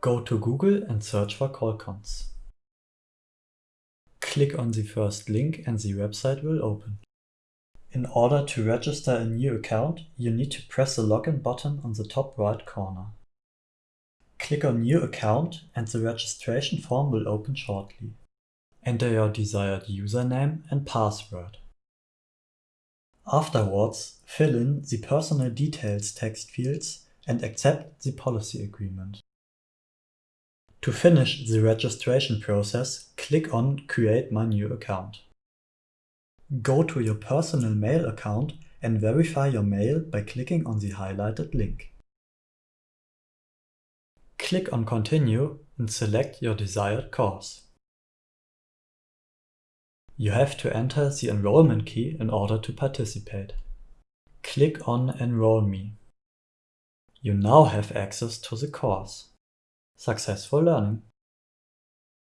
Go to Google and search for Qualcons. Click on the first link and the website will open. In order to register a new account, you need to press the login button on the top right corner. Click on New Account and the registration form will open shortly. Enter your desired username and password. Afterwards, fill in the personal details text fields and accept the policy agreement. To finish the registration process, click on Create my new account. Go to your personal mail account and verify your mail by clicking on the highlighted link. Click on Continue and select your desired course. You have to enter the enrollment key in order to participate. Click on Enroll Me. You now have access to the course. Successful learning!